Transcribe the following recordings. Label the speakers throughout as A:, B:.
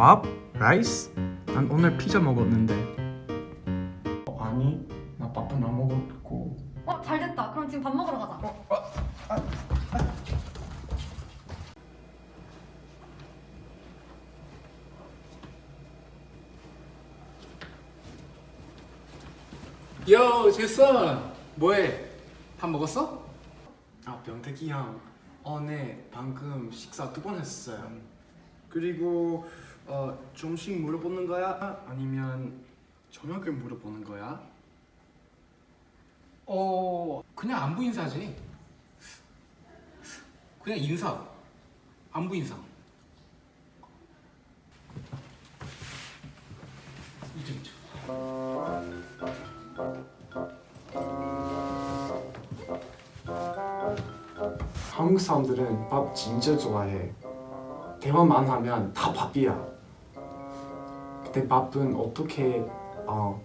A: 밥? 라이스? 난 오늘 피자 먹었는데
B: 어, 아니 나 밥은 안 먹었고
C: 어, 잘 됐다. 그럼 지금 밥 먹으러 가자.
D: 요 제선 뭐해? 밥 먹었어?
B: 아 병택이 형 어네 방금 식사 두 번 했어요 그리고 어 점심 물어보는 거야? 아니면 저녁을 물어보는 거야?
D: 어 그냥 안부 인사지. 그냥 인사. 안부 인사. 이쪽 이쪽
B: 한국 사람들은 밥 진짜 좋아해. 대화만 하면 다 밥이야 근데 밥은 어떻게 어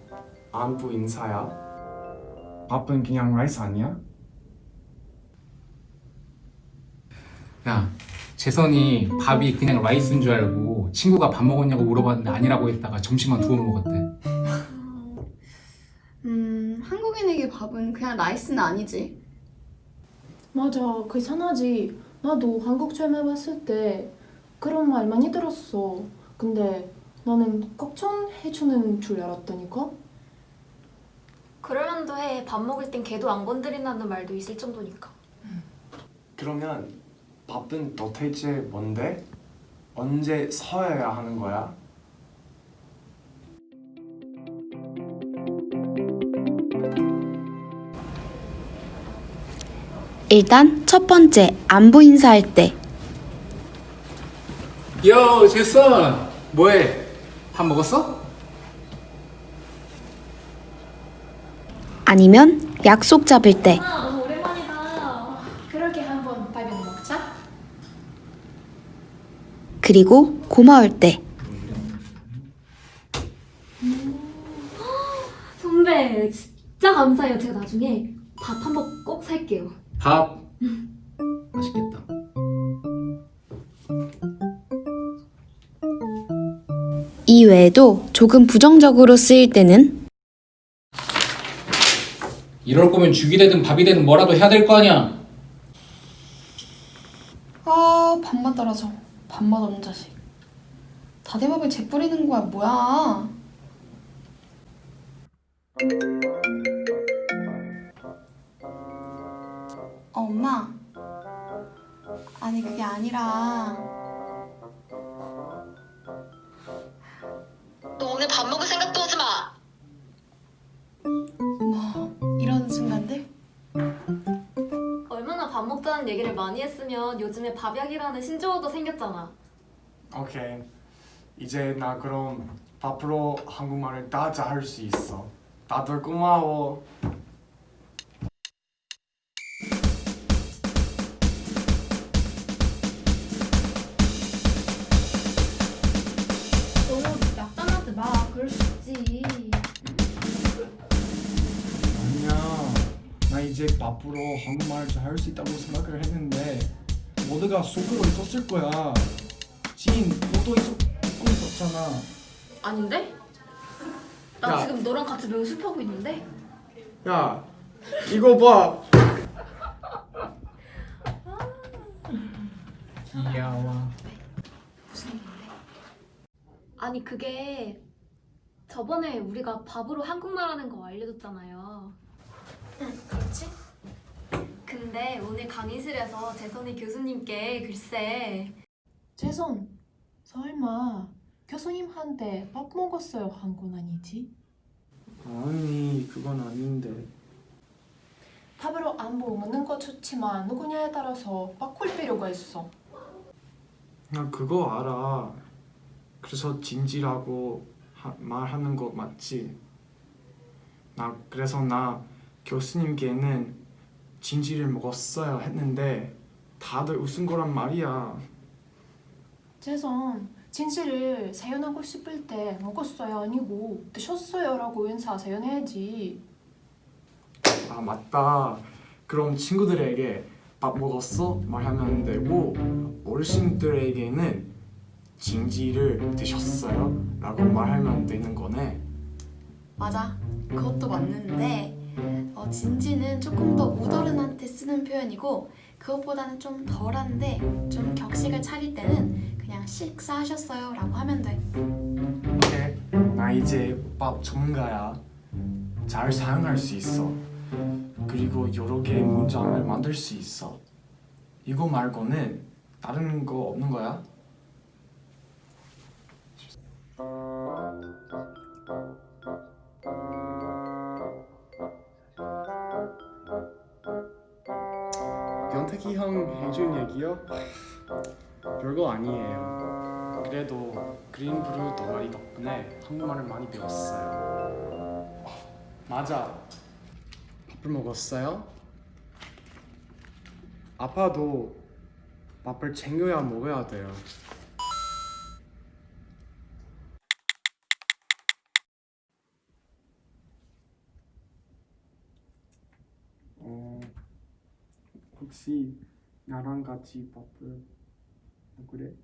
B: 안부 인사야? 밥은 그냥 rice 아니야?
D: 야 재선이 밥이 그냥 rice인 줄 알고 친구가 밥 먹었냐고 물어봤는데 아니라고 했다가 점심만 두 번 먹었대
E: 음, 한국인에게 밥은 그냥 rice는 아니지.
F: 맞아, 그 이상하지. 나도 한국 처음 해봤을 때 그런 말 많이 들었어. 근데 나는 걱정해주는 줄 알았다니까?
C: 그럴만도 해. 밥 먹을 땐 개도 안 건드린다는 말도 있을 정도니까.
B: 그러면 밥은 도대체 뭔데? 언제 서야 하는 거야?
G: 일단 첫 번째 안부 인사할
D: 때요 재선 뭐해? 밥 먹었어?
G: 아니면 약속 잡을 때
C: 아, 너무 오랜만이다.
F: 그러게 한번 밥이나 먹자.
G: 그리고 고마울 때
C: 선배, 진짜 감사해요. 제가 나중에 밥 한번 꼭 살게요.
D: 밥 맛있겠다
G: 이 외에도 조금 부정적으로 쓰일 때는
D: 이럴 거면 죽이 되든 밥이 되든 뭐라도 해야 될 거 아니야
E: 아, 밥맛 떨어져. 밥맛 없는 자식. 다대밥에 재 뿌리는 거야, 뭐야? 어, 엄마. 아니, 그게 아니라.
H: 오늘 밥 먹을 생각도 하지 마.
E: 뭐, 이런 순간들?
C: 얼마나 밥 먹자는 얘기를 많이 했으면 요즘에 밥약이라는 신조어도 생겼잖아.
B: 오케이 이제 나 그럼 밥으로 한국말을 다 잘 할 수 있어 다들 고마워 나 이제 밥으로 한국말을 잘 할 수 있다고 생각을 했는데 모두가 속으로 있었을 거야 진 너도 있, 있고 있었잖아
C: 아닌데? 나
B: 야.
C: 지금 너랑 같이 연습하고 있는데?
B: 야 이거 봐
D: 귀여워
C: 아니 그게 저번에 우리가 밥으로 한국말 하는 거 알려줬잖아요. 응, 그렇지? 근데 오늘 강의실에서 재선이 교수님께 글쎄
F: 재선, 설마 교수님한테 밥 먹었어요 한 건 아니지?
B: 아니 그건 아닌데
F: 밥으로 안부 묻는 거 좋지만 누구냐에 따라서 바꿀 필요가 있어.
B: 나 그거 알아 그래서 진지라고 하, 말하는 거 맞지? 나 그래서 나 교수님께는 진지를 먹었어요 했는데 다들 웃은 거란 말이야
F: 재선, 진실을 사연하고 싶을 때 먹었어요 아니고 드셨어요 라고 인사 사연해야지.
B: 아 맞다 그럼 친구들에게 밥 먹었어? 말하면 되고 어르신들에게는 진지를 드셨어요? 라고 말하면 되는 거네
E: 맞아. 그것도 맞는데 어, 진지는 조금 더 우더른한테 쓰는 표현이고 그것보다는 좀 덜한데 좀 격식을 차릴 때는 그냥 식사하셨어요 라고 하면 돼.
B: 오케이 나 이제 밥 전문가야 잘 사용할 수 있어 그리고 여러 개의 문장을 만들 수 있어 이거 말고는 다른 거 없는 거야? 영택이 형 해준 얘기요? 별거 아니에요 그래도 그린 브루 동아리 덕분에 한국말을 많이 배웠어요 맞아 밥을 먹었어요? 아빠도 밥을 챙겨야 먹어야 돼요 혹시 나랑 같이 밥을 먹으래?